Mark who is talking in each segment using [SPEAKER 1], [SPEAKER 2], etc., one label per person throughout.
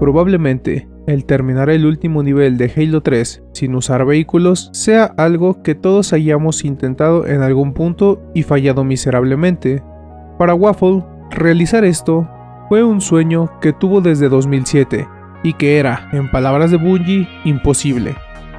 [SPEAKER 1] Probablemente, el terminar el último nivel de Halo 3 sin usar vehículos sea algo que todos hayamos intentado en algún punto y fallado miserablemente. Para Waffle, realizar esto fue un sueño que tuvo desde 2007 y que era, en palabras de Bungie, imposible.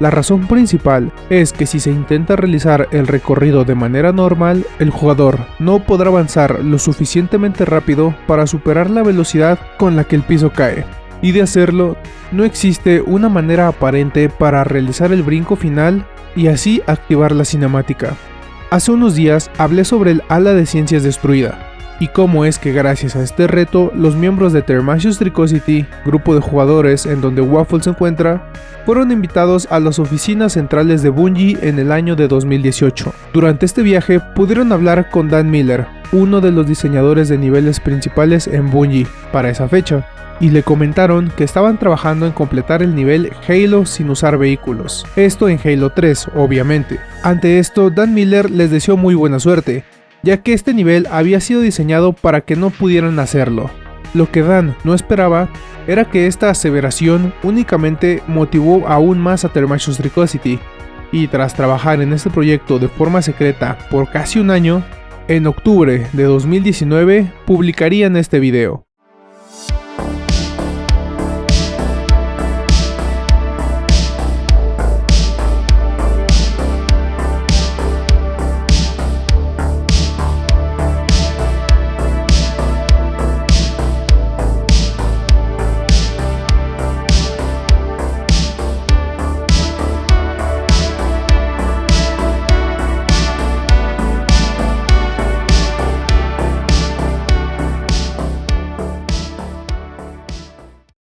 [SPEAKER 1] La razón principal es que si se intenta realizar el recorrido de manera normal, el jugador no podrá avanzar lo suficientemente rápido para superar la velocidad con la que el piso cae. Y de hacerlo, no existe una manera aparente para realizar el brinco final y así activar la cinemática. Hace unos días hablé sobre el ala de ciencias destruida, y cómo es que gracias a este reto los miembros de Thermasius Tricosity, grupo de jugadores en donde Waffle se encuentra, fueron invitados a las oficinas centrales de Bungie en el año de 2018. Durante este viaje pudieron hablar con Dan Miller, uno de los diseñadores de niveles principales en Bungie para esa fecha, y le comentaron que estaban trabajando en completar el nivel Halo sin usar vehículos. Esto en Halo 3, obviamente. Ante esto, Dan Miller les deseó muy buena suerte, ya que este nivel había sido diseñado para que no pudieran hacerlo. Lo que Dan no esperaba era que esta aseveración únicamente motivó aún más a Thermachus Tricosity, y tras trabajar en este proyecto de forma secreta por casi un año, en octubre de 2019 publicarían este video.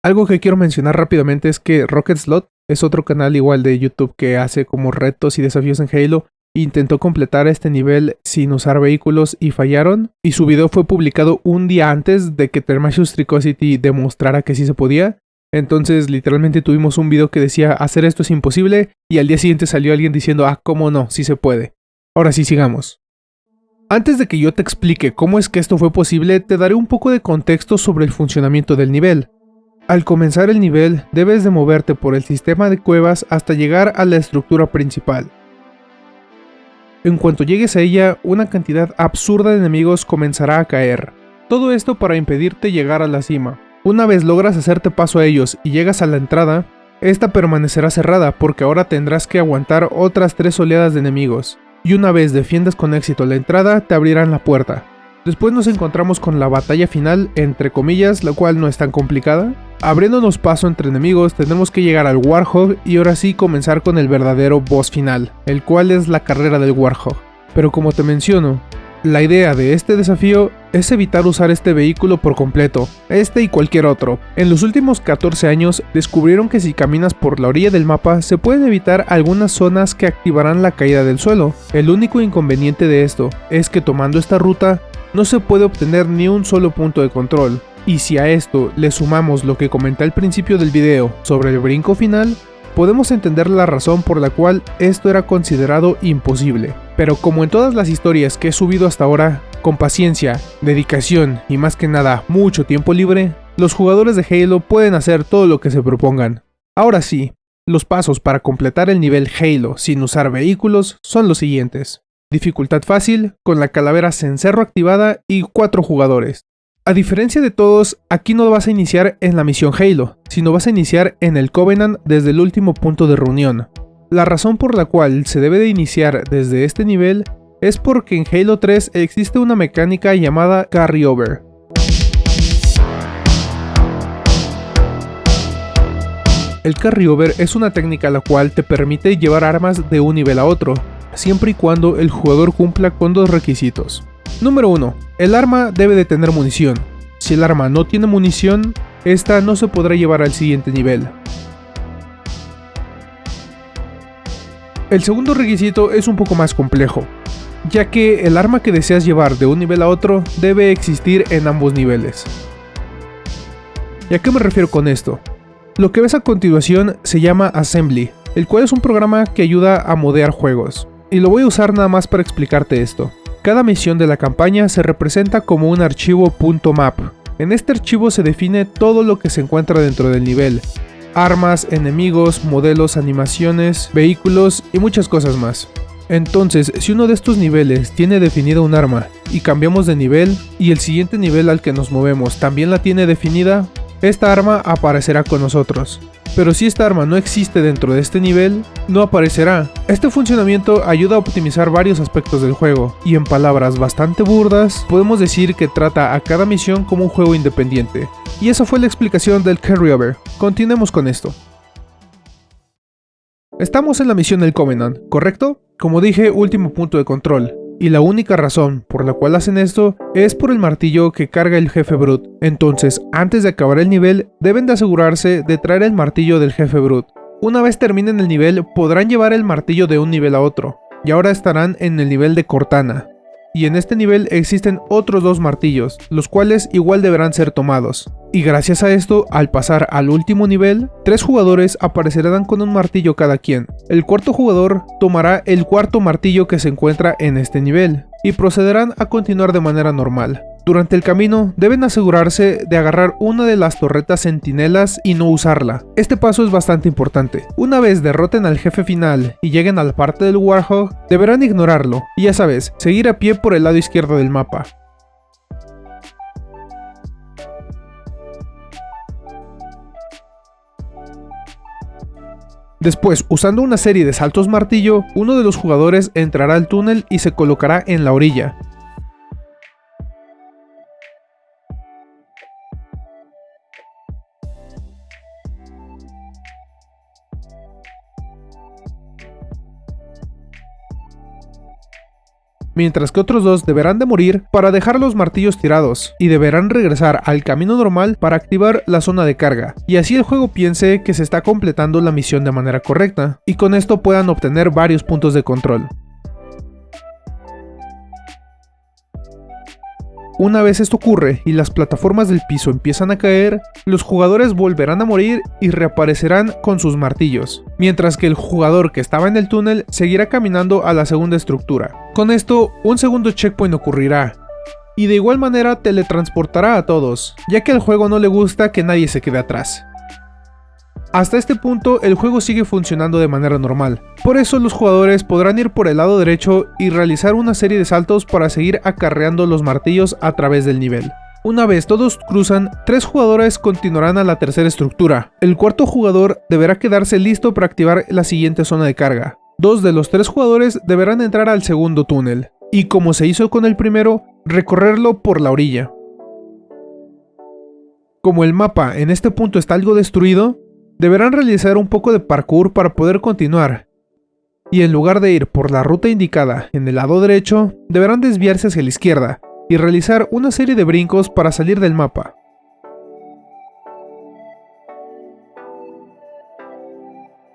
[SPEAKER 1] Algo que quiero mencionar rápidamente es que Rocket Slot es otro canal igual de YouTube que hace como retos y desafíos en Halo. Intentó completar este nivel sin usar vehículos y fallaron. Y su video fue publicado un día antes de que Thermasius Tricosity demostrara que sí se podía. Entonces literalmente tuvimos un video que decía hacer esto es imposible y al día siguiente salió alguien diciendo ah, cómo no, sí se puede. Ahora sí sigamos. Antes de que yo te explique cómo es que esto fue posible, te daré un poco de contexto sobre el funcionamiento del nivel. Al comenzar el nivel, debes de moverte por el sistema de cuevas hasta llegar a la estructura principal. En cuanto llegues a ella, una cantidad absurda de enemigos comenzará a caer. Todo esto para impedirte llegar a la cima. Una vez logras hacerte paso a ellos y llegas a la entrada, esta permanecerá cerrada porque ahora tendrás que aguantar otras tres oleadas de enemigos. Y una vez defiendas con éxito la entrada, te abrirán la puerta. Después nos encontramos con la batalla final, entre comillas, la cual no es tan complicada. Abriéndonos paso entre enemigos, tendremos que llegar al Warhog y ahora sí comenzar con el verdadero boss final, el cual es la carrera del Warhog. Pero como te menciono, la idea de este desafío es evitar usar este vehículo por completo, este y cualquier otro. En los últimos 14 años descubrieron que si caminas por la orilla del mapa se pueden evitar algunas zonas que activarán la caída del suelo. El único inconveniente de esto es que tomando esta ruta no se puede obtener ni un solo punto de control. Y si a esto le sumamos lo que comenté al principio del video sobre el brinco final, podemos entender la razón por la cual esto era considerado imposible. Pero como en todas las historias que he subido hasta ahora, con paciencia, dedicación y más que nada mucho tiempo libre, los jugadores de Halo pueden hacer todo lo que se propongan. Ahora sí, los pasos para completar el nivel Halo sin usar vehículos son los siguientes. Dificultad fácil, con la calavera cencerro activada y 4 jugadores. A diferencia de todos, aquí no vas a iniciar en la misión Halo, sino vas a iniciar en el Covenant desde el último punto de reunión. La razón por la cual se debe de iniciar desde este nivel es porque en Halo 3 existe una mecánica llamada Carryover. El Carryover es una técnica la cual te permite llevar armas de un nivel a otro, siempre y cuando el jugador cumpla con dos requisitos. Número 1. El arma debe de tener munición. Si el arma no tiene munición, esta no se podrá llevar al siguiente nivel. El segundo requisito es un poco más complejo, ya que el arma que deseas llevar de un nivel a otro debe existir en ambos niveles. ¿Y a qué me refiero con esto? Lo que ves a continuación se llama Assembly, el cual es un programa que ayuda a modear juegos. Y lo voy a usar nada más para explicarte esto. Cada misión de la campaña se representa como un archivo .map, En este archivo se define todo lo que se encuentra dentro del nivel, armas, enemigos, modelos, animaciones, vehículos y muchas cosas más. Entonces, si uno de estos niveles tiene definida un arma y cambiamos de nivel y el siguiente nivel al que nos movemos también la tiene definida, esta arma aparecerá con nosotros. Pero si esta arma no existe dentro de este nivel, no aparecerá. Este funcionamiento ayuda a optimizar varios aspectos del juego, y en palabras bastante burdas, podemos decir que trata a cada misión como un juego independiente. Y esa fue la explicación del carryover. Continuemos con esto. Estamos en la misión del Covenant, ¿correcto? Como dije, último punto de control. Y la única razón por la cual hacen esto es por el martillo que carga el jefe Brut. Entonces, antes de acabar el nivel, deben de asegurarse de traer el martillo del jefe Brut. Una vez terminen el nivel, podrán llevar el martillo de un nivel a otro. Y ahora estarán en el nivel de Cortana y en este nivel existen otros dos martillos, los cuales igual deberán ser tomados. Y gracias a esto, al pasar al último nivel, tres jugadores aparecerán con un martillo cada quien. El cuarto jugador tomará el cuarto martillo que se encuentra en este nivel, y procederán a continuar de manera normal. Durante el camino deben asegurarse de agarrar una de las torretas centinelas y no usarla. Este paso es bastante importante. Una vez derroten al jefe final y lleguen a la parte del Warhog, deberán ignorarlo y ya sabes, seguir a pie por el lado izquierdo del mapa. Después, usando una serie de saltos martillo, uno de los jugadores entrará al túnel y se colocará en la orilla. Mientras que otros dos deberán de morir para dejar los martillos tirados, y deberán regresar al camino normal para activar la zona de carga, y así el juego piense que se está completando la misión de manera correcta, y con esto puedan obtener varios puntos de control. Una vez esto ocurre y las plataformas del piso empiezan a caer, los jugadores volverán a morir y reaparecerán con sus martillos, mientras que el jugador que estaba en el túnel seguirá caminando a la segunda estructura. Con esto, un segundo checkpoint ocurrirá, y de igual manera teletransportará a todos, ya que al juego no le gusta que nadie se quede atrás. Hasta este punto el juego sigue funcionando de manera normal, por eso los jugadores podrán ir por el lado derecho y realizar una serie de saltos para seguir acarreando los martillos a través del nivel. Una vez todos cruzan, tres jugadores continuarán a la tercera estructura. El cuarto jugador deberá quedarse listo para activar la siguiente zona de carga. Dos de los tres jugadores deberán entrar al segundo túnel, y como se hizo con el primero, recorrerlo por la orilla. Como el mapa en este punto está algo destruido, deberán realizar un poco de parkour para poder continuar, y en lugar de ir por la ruta indicada en el lado derecho, deberán desviarse hacia la izquierda y realizar una serie de brincos para salir del mapa.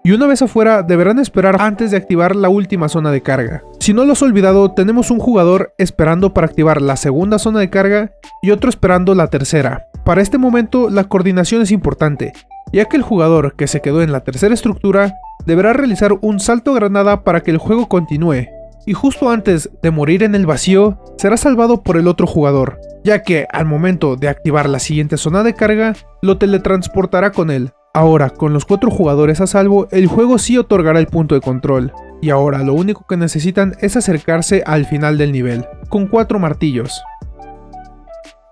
[SPEAKER 1] Y una vez afuera, deberán esperar antes de activar la última zona de carga. Si no lo has olvidado, tenemos un jugador esperando para activar la segunda zona de carga y otro esperando la tercera. Para este momento, la coordinación es importante, ya que el jugador que se quedó en la tercera estructura deberá realizar un salto granada para que el juego continúe, y justo antes de morir en el vacío, será salvado por el otro jugador, ya que al momento de activar la siguiente zona de carga, lo teletransportará con él. Ahora, con los cuatro jugadores a salvo, el juego sí otorgará el punto de control, y ahora lo único que necesitan es acercarse al final del nivel, con cuatro martillos.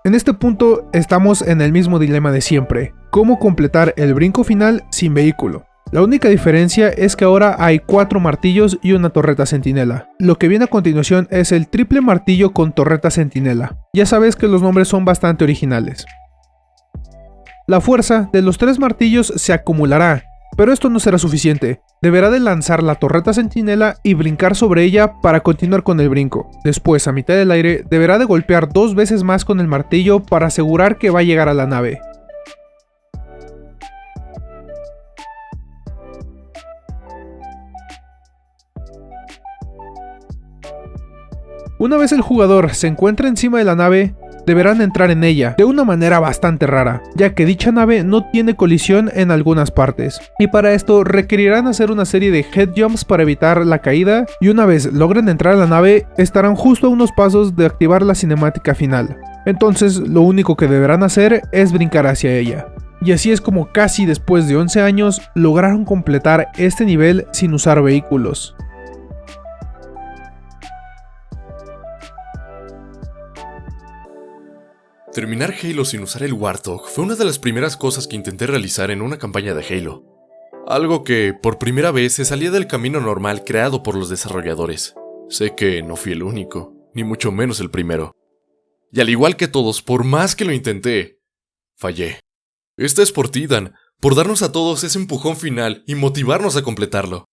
[SPEAKER 1] En este punto estamos en el mismo dilema de siempre, cómo completar el brinco final sin vehículo. La única diferencia es que ahora hay cuatro martillos y una torreta centinela. Lo que viene a continuación es el triple martillo con torreta centinela. Ya sabes que los nombres son bastante originales. La fuerza de los tres martillos se acumulará, pero esto no será suficiente. Deberá de lanzar la torreta centinela y brincar sobre ella para continuar con el brinco. Después, a mitad del aire, deberá de golpear dos veces más con el martillo para asegurar que va a llegar a la nave. Una vez el jugador se encuentra encima de la nave, deberán entrar en ella, de una manera bastante rara, ya que dicha nave no tiene colisión en algunas partes, y para esto requerirán hacer una serie de head jumps para evitar la caída, y una vez logren entrar a la nave, estarán justo a unos pasos de activar la cinemática final. Entonces lo único que deberán hacer es brincar hacia ella. Y así es como casi después de 11 años lograron completar este nivel sin usar vehículos.
[SPEAKER 2] Terminar Halo sin usar el Warthog fue una de las primeras cosas que intenté realizar en una campaña de Halo. Algo que, por primera vez, se salía del camino normal creado por los desarrolladores. Sé que no fui el único, ni mucho menos el primero. Y al igual que todos, por más que lo intenté, fallé. Esta es por ti, Dan, por darnos a todos ese empujón final y motivarnos a completarlo.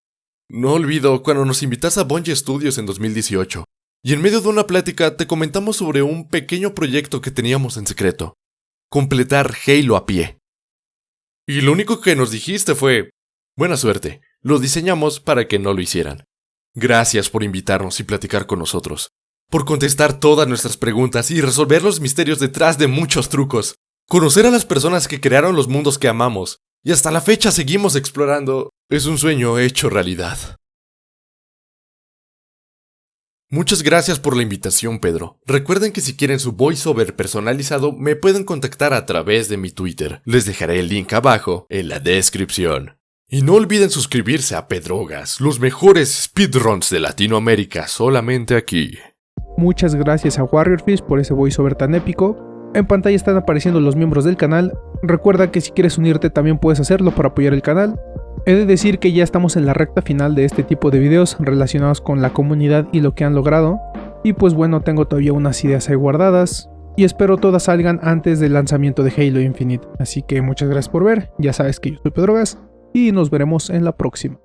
[SPEAKER 2] No olvido cuando nos invitas a Bungie Studios en 2018, y en medio de una plática te comentamos sobre un pequeño proyecto que teníamos en secreto. Completar Halo a pie. Y lo único que nos dijiste fue, buena suerte, lo diseñamos para que no lo hicieran. Gracias por invitarnos y platicar con nosotros, por contestar todas nuestras preguntas y resolver los misterios detrás de muchos trucos, conocer a las personas que crearon los mundos que amamos, y hasta la fecha seguimos explorando, es un sueño hecho realidad. Muchas gracias por la invitación, Pedro. Recuerden que si quieren su voiceover personalizado, me pueden contactar a través de mi Twitter. Les dejaré el link abajo en la descripción. Y no olviden suscribirse a Pedrogas, los mejores speedruns de Latinoamérica, solamente aquí.
[SPEAKER 1] Muchas gracias a Warriorfish por ese voiceover tan épico. En pantalla están apareciendo los miembros del canal. Recuerda que si quieres unirte también puedes hacerlo para apoyar el canal. He de decir que ya estamos en la recta final de este tipo de videos relacionados con la comunidad y lo que han logrado. Y pues bueno, tengo todavía unas ideas ahí guardadas. Y espero todas salgan antes del lanzamiento de Halo Infinite. Así que muchas gracias por ver, ya sabes que yo soy Pedrogas y nos veremos en la próxima.